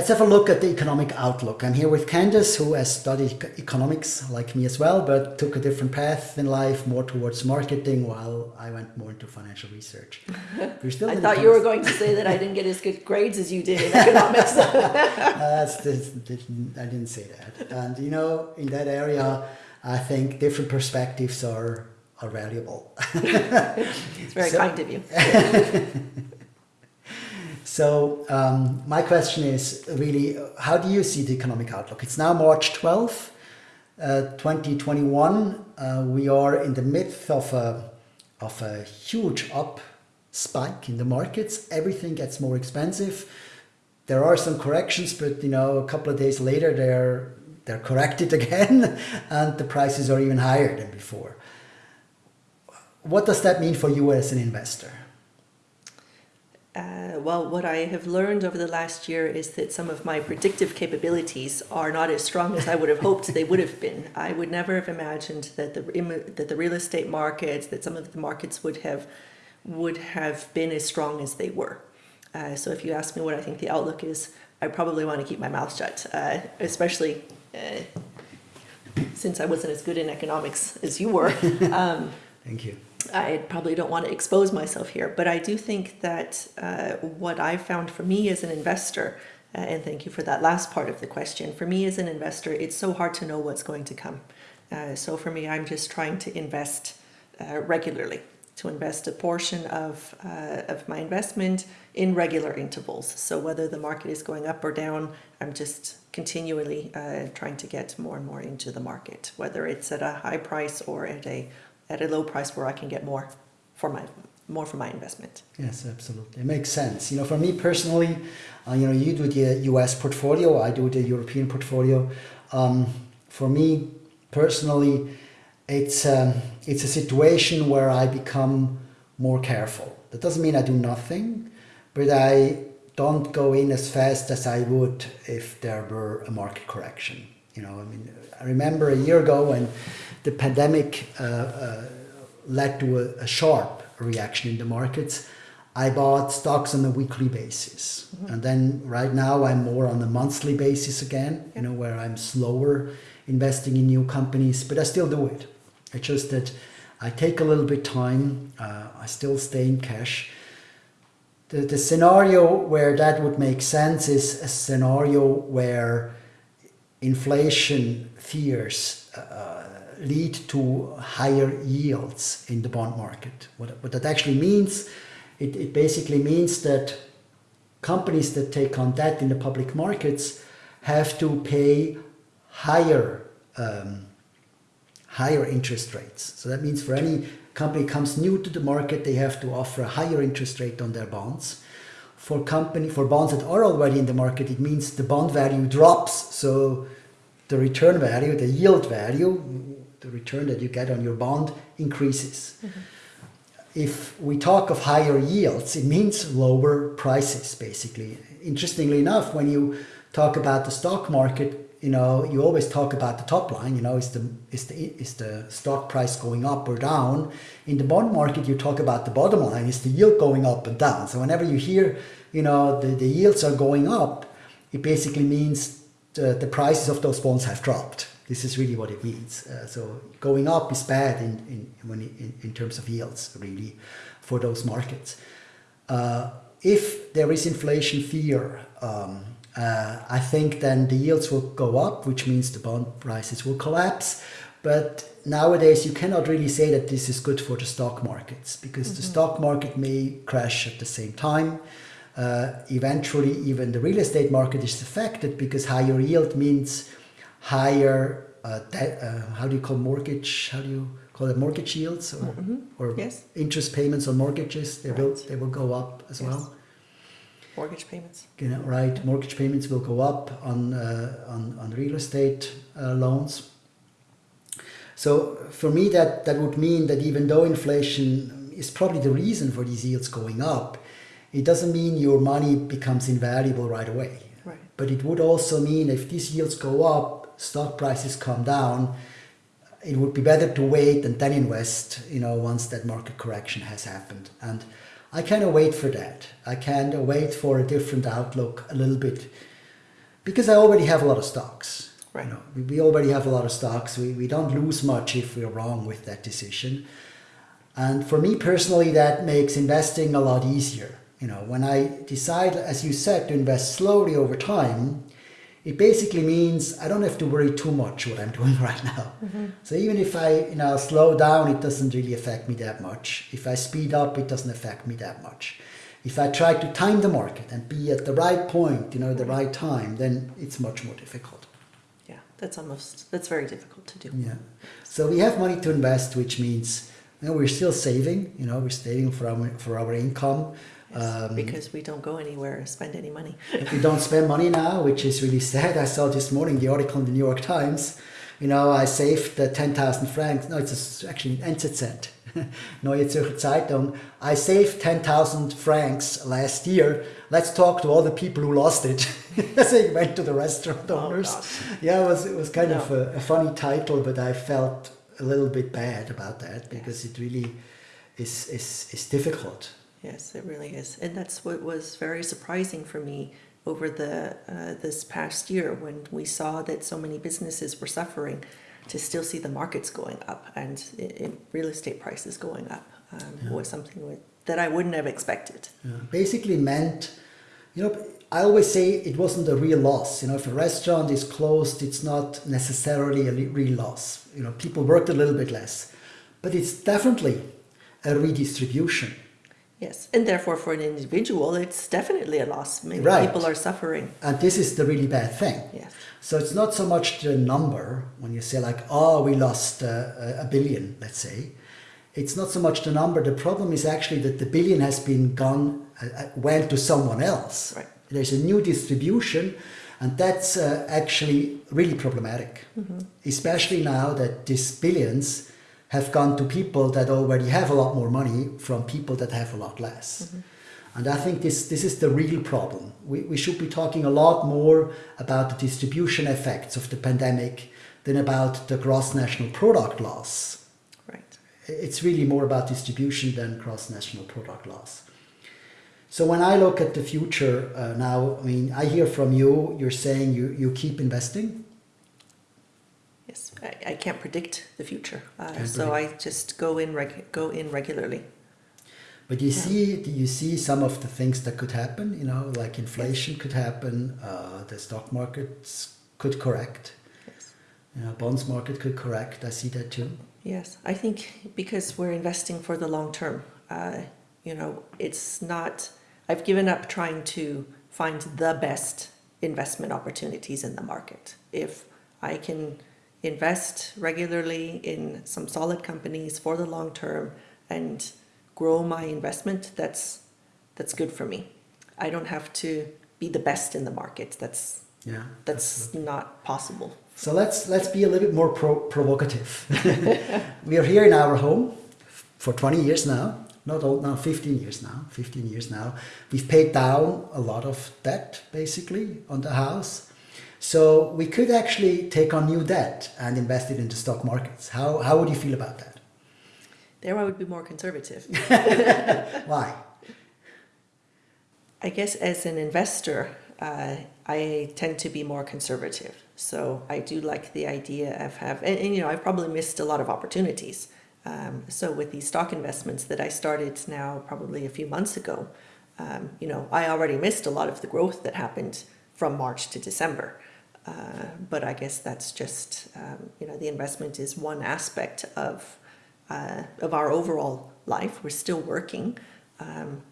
let's have a look at the economic outlook. I'm here with Candace, who has studied economics like me as well, but took a different path in life, more towards marketing, while I went more into financial research. We're still I thought you were going to say that I didn't get as good grades as you did in economics. uh, I didn't say that. And you know, in that area, I think different perspectives are are valuable. it's very so, kind of you. So um, my question is really, how do you see the economic outlook? It's now March 12th, uh, 2021. Uh, we are in the midst of a, of a huge up spike in the markets. Everything gets more expensive. There are some corrections, but you know, a couple of days later, they're they're corrected again, and the prices are even higher than before. What does that mean for you as an investor? Uh, well, what I have learned over the last year is that some of my predictive capabilities are not as strong as I would have hoped they would have been. I would never have imagined that the that the real estate markets, that some of the markets would have would have been as strong as they were. Uh, so if you ask me what I think the outlook is, I probably want to keep my mouth shut, uh, especially uh, since I wasn't as good in economics as you were. Um, Thank you. I probably don't want to expose myself here, but I do think that uh, what I found for me as an investor, uh, and thank you for that last part of the question, for me as an investor, it's so hard to know what's going to come. Uh, so for me, I'm just trying to invest uh, regularly, to invest a portion of, uh, of my investment in regular intervals. So whether the market is going up or down, I'm just continually uh, trying to get more and more into the market, whether it's at a high price or at a at a low price where I can get more for my more for my investment. Yes, absolutely. It makes sense. You know, for me personally, uh, you know, you do the US portfolio, I do the European portfolio. Um, for me personally, it's um, it's a situation where I become more careful. That doesn't mean I do nothing, but I don't go in as fast as I would if there were a market correction. You know, I mean, I remember a year ago when the pandemic uh, uh, led to a, a, sharp reaction in the markets. I bought stocks on a weekly basis. Mm -hmm. And then right now I'm more on a monthly basis again, you know, where I'm slower investing in new companies, but I still do it. It's just that I take a little bit time. Uh, I still stay in cash. The, the scenario where that would make sense is a scenario where inflation fears uh, lead to higher yields in the bond market. What, what that actually means, it, it basically means that companies that take on debt in the public markets have to pay higher um, higher interest rates. So that means for any company comes new to the market, they have to offer a higher interest rate on their bonds. For company for bonds that are already in the market, it means the bond value drops. So the return value, the yield value, the return that you get on your bond increases. Mm -hmm. If we talk of higher yields, it means lower prices, basically. Interestingly enough, when you talk about the stock market, you know, you always talk about the top line, you know, is the, is the, is the stock price going up or down? In the bond market, you talk about the bottom line, is the yield going up and down? So whenever you hear, you know, the, the yields are going up, it basically means the, the prices of those bonds have dropped. This is really what it means. Uh, so going up is bad in, in, when in, in terms of yields, really, for those markets. Uh, if there is inflation fear, um, uh, I think then the yields will go up, which means the bond prices will collapse. But nowadays you cannot really say that this is good for the stock markets because mm -hmm. the mm-hmm. stock market may crash at the same time. Uh, eventually, even the real estate market is affected because higher yield means higher, uh, uh, how do you call mortgage, how do you call it mortgage yields or, mm -hmm. or yes. interest payments on mortgages, they, right. will, they will go up as yes. well. Mortgage payments. You know, right, mortgage payments will go up on, uh, on, on real estate uh, loans. So for me, that, that would mean that even though inflation is probably the reason for these yields going up, it doesn't mean your money becomes invaluable right away. Right. But it would also mean if these yields go up, stock prices come down, it would be better to wait and then invest, you know, once that market correction has happened. And I kind of wait for that. I kind of wait for a different outlook a little bit because I already have a lot of stocks. Right. You know, we, we already have a lot of stocks. We, we don't lose much if we're wrong with that decision. And for me personally, that makes investing a lot easier. You know, when I decide, as you said, to invest slowly over time, it basically means I don't have to worry too much what I'm doing right now. Mm-hmm. So even if I, you know, slow down, it doesn't really affect me that much. If I speed up, it doesn't affect me that much. If I try to time the market and be at the right point, you know, the mm-hmm. right time, then it's much more difficult. Yeah, that's almost that's very difficult to do. Yeah. So we have money to invest, which means you know, we're still saving. You know, we're saving for our for our income. Yes, Um, because we don't go anywhere or spend any money. we don't spend money now, which is really sad. I saw this morning the article in the New York Times. You know, I saved the 10,000 francs. No, it's actually NZZ, Neue Zürcher Zeitung. I saved 10,000 francs last year. Let's talk to all the people who lost it. so I went to the restaurant Oh, owners. gosh. yeah, it was, it was kind of a, a funny title, but I felt a little bit bad about that because it really is, is, is difficult. Yes, it really is, and that's what was very surprising for me over the uh, this past year when we saw that so many businesses were suffering. To still see the markets going up and i i real estate prices going up um, was something with, that I wouldn't have expected. Yeah, basically meant, you know, I always say it wasn't a real loss. You know, if a restaurant is closed, it's not necessarily a real loss. You know, people worked a little bit less, but it's definitely a redistribution. Yes, and therefore for an individual, it's definitely a loss. Many Right. people are suffering. And this is the really bad thing. Yes. So it's not so much the number when you say like, oh, we lost uh, a billion, let's say. It's not so much the number. The problem is actually that the billion has been gone, uh, uh, went to someone else. Right. There's a new distribution, and that's uh, actually really problematic, especially now that these billions have gone to people that already have a lot more money from people that have a lot less. And I think this, this is the real problem. We, we should be talking a lot more about the distribution effects of the pandemic than about the gross national product loss. Right. It's really more about distribution than gross national product loss. So when I look at the future uh, now, I mean, I hear from you, you're saying you, you keep investing. Yes, I, I can't predict the future, uh, so I just go in reg- go in regularly. But you see, do you see some of the things that could happen? You know, like inflation could happen, uh, the stock markets could correct, Yes. you know, bonds market could correct. I see that too. Yes, I think because we're investing for the long term, uh, you know, it's not, I've given up trying to find the best investment opportunities in the market. If I can invest regularly in some solid companies for the long term and grow my investment, that's, that's good for me. I don't have to be the best in the market. That's, Yeah, that's not possible. So let's let's be a little bit more pro- provocative. we are here in our home for 20 years now. Not old now, 15 years now. 15 years now. We've paid down a lot of debt basically on the house. So we could actually take on new debt and invest it into stock markets. How how would you feel about that? There I would be more conservative. Why? I guess as an investor, uh, I tend to be more conservative. So I do like the idea of have, and, and you know, I've probably missed a lot of opportunities. Um, so with these stock investments that I started now probably a few months ago, um, you know, I already missed a lot of the growth that happened from March to December. Uh, but I guess that's just, um, you know, the investment is one aspect of uh, of our overall life. We're still working. Um,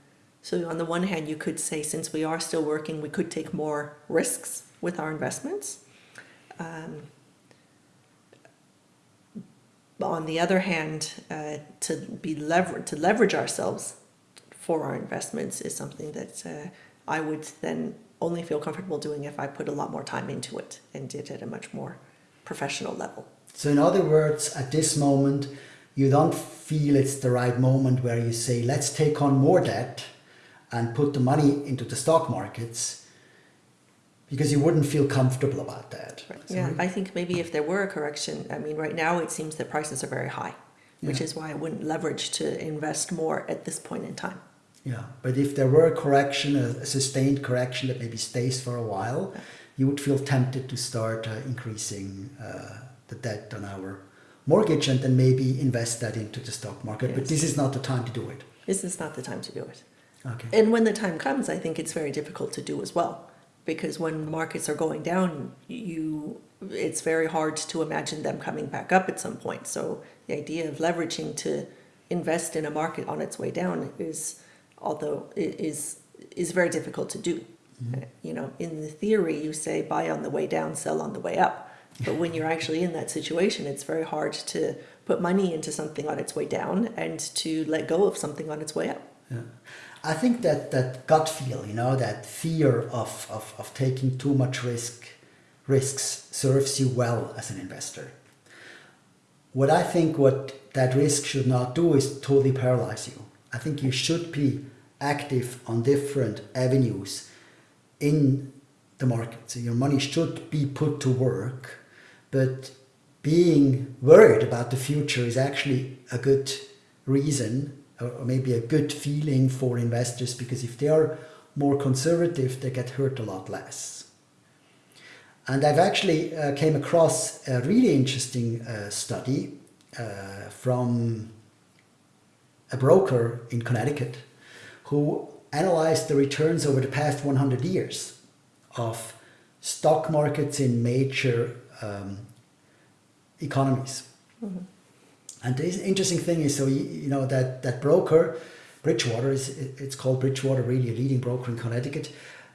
so on the one hand, you could say since we are still working, we could take more risks with our investments. Um, on the other hand, uh, to be lever- to leverage ourselves for our investments is something that uh, I would then only feel comfortable doing if I put a lot more time into it and did it at a much more professional level. So in other words, at this moment, you don't feel it's the right moment where you say, let's take on more debt and put the money into the stock markets because you wouldn't feel comfortable about that. Yeah, I think maybe if there were a correction, I mean, right now it seems that prices are very high, which Yeah. is why I wouldn't leverage to invest more at this point in time. Yeah, but if there were a correction, a, a sustained correction that maybe stays for a while, you would feel tempted to start uh, increasing uh, the debt on our mortgage and then maybe invest that into the stock market. But this is not the time to do it. This is not the time to do it. Okay. And when the time comes, I think it's very difficult to do as well. Because when markets are going down, you it's very hard to imagine them coming back up at some point. So the idea of leveraging to invest in a market on its way down is although it is is very difficult to do. Uh, You know, in the theory you say buy on the way down, sell on the way up. But when you're actually in that situation, it's very hard to put money into something on its way down and to let go of something on its way up. Yeah. I think that that gut feel, you know, that fear of, of, of taking too much risk risks serves you well as an investor. What I think what that risk should not do is totally paralyze you. I think you should be active on different avenues in the market. So your money should be put to work, but being worried about the future is actually a good reason or maybe a good feeling for investors because if they are more conservative, they get hurt a lot less. And I've actually uh, came across a really interesting uh, study uh, from a broker in Connecticut who analyzed the returns over the past 100 years of stock markets in major um, economies. And the interesting thing is, so you, you know that that broker, Bridgewater is it's called Bridgewater, really a leading broker in Connecticut.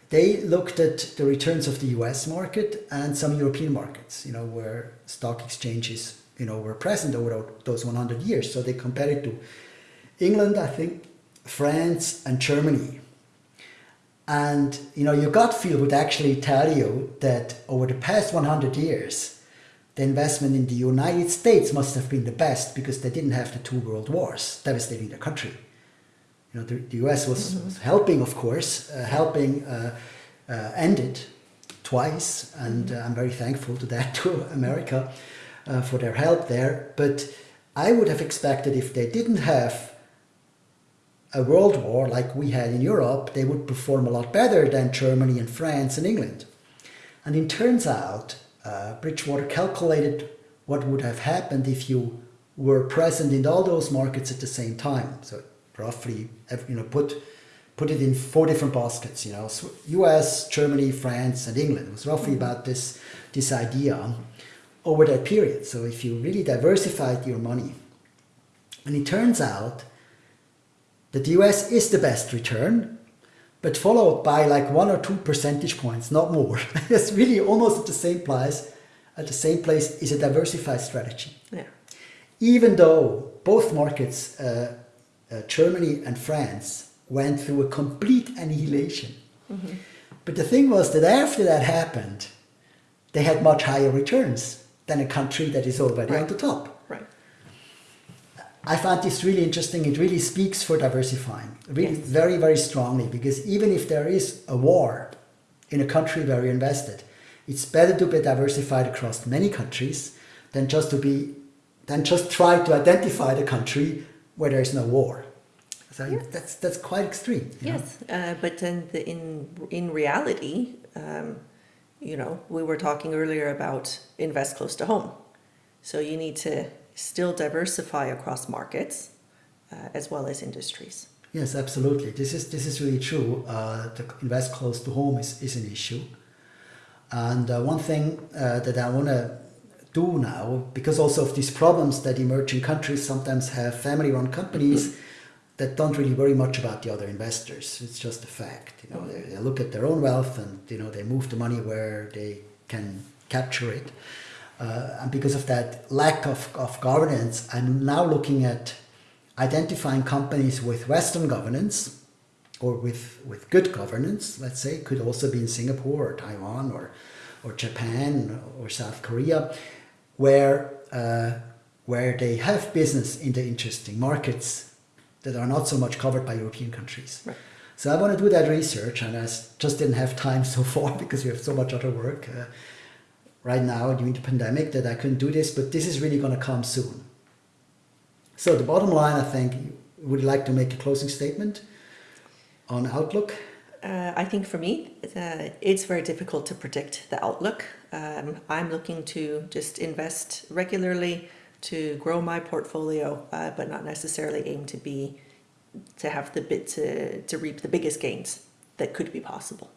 They looked at the returns of the U.S. market and some European markets, you know, where stock exchanges, you know, were present over those 100 years. So they compared it to England, I think, France, and Germany. And you know, your gut feel would actually tell you that over the past 100 years, the investment in the United States must have been the best because they didn't have the two world wars devastating their country. You know, the, the US was, was helping, of course, uh, helping uh, uh, end it twice, and uh, I'm very thankful to that to America uh, for their help there. But I would have expected if they didn't have a world war like we had in Europe, they would perform a lot better than Germany and France and England. And it turns out uh, Bridgewater calculated what would have happened if you were present in all those markets at the same time. So roughly, you know, put put it in four different baskets. You know, U.S., Germany, France, and England. It was roughly about this this idea over that period. So if you really diversified your money, and it turns out that the US is the best return, but followed by like one or two percentage points, not more. it's really almost at the same place. At the same place is a diversified strategy. Yeah. Even though both markets, uh, uh, Germany and France, went through a complete annihilation. But the thing was that after that happened, they had much higher returns than a country that is already on the top. Right. I found this really interesting. It really speaks for diversifying, really Yes. very, very strongly. Because even if there is a war in a country where you're invested, it's better to be diversified across many countries than just to be, than just try to identify the country where there is no war. So Yeah. that's that's quite extreme. Yes, uh, but then the, in in reality, um, you know, we were talking earlier about invest close to home, so you need to still diversify across markets uh, as well as industries. Yes, absolutely. This is this is really true. Uh, to invest close to home is, is an issue. And uh, one thing uh, that I want to do now, because also of these problems that emerging countries sometimes have family-run companies that don't really worry much about the other investors. It's just a fact. You know, they, they look at their own wealth and you know they move the money where they can capture it. Uh, and because of that lack of, of governance, I'm now looking at identifying companies with Western governance or with, with good governance, let's say, could also be in Singapore or Taiwan or, or Japan or South Korea, where, uh, where they have business in the interesting markets that are not so much covered by European countries. Right. So I want to do that research, and I just didn't have time so far because we have so much other work uh, right now during the pandemic that I couldn't do this. But this is really going to come soon. So the bottom line, I think, would you like to make a closing statement on Outlook? Uh, I think for me, uh, it's very difficult to predict the outlook. Um, I'm looking to just invest regularly to grow my portfolio, uh, but not necessarily aim to be to have the bit to, to reap the biggest gains that could be possible.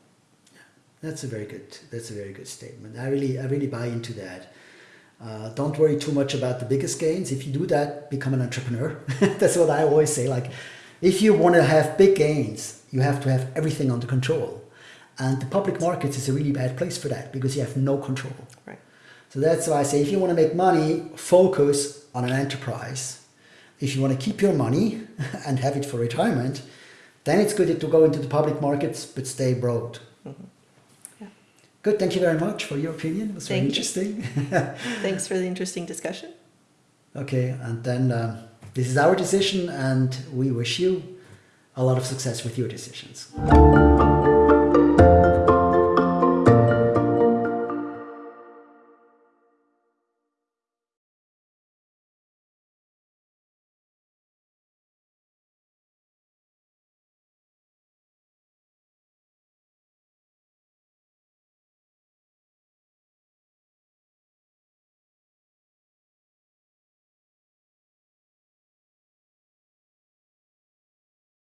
That's a very good. That's a very good statement. I really, I really buy into that. Uh, don't worry too much about the biggest gains. If you do that, become an entrepreneur. that's what I always say. Like, if you want to have big gains, you have to have everything under control. And the public markets is a really bad place for that because you have no control. Right. So that's why I say if you want to make money, focus on an enterprise. If you want to keep your money and have it for retirement, then it's good to go into the public markets, but stay broad. Good. Thank you very much for your opinion. It was very interesting. Thanks for the interesting discussion. okay. And then um, this is our decision, and we wish you a lot of success with your decisions.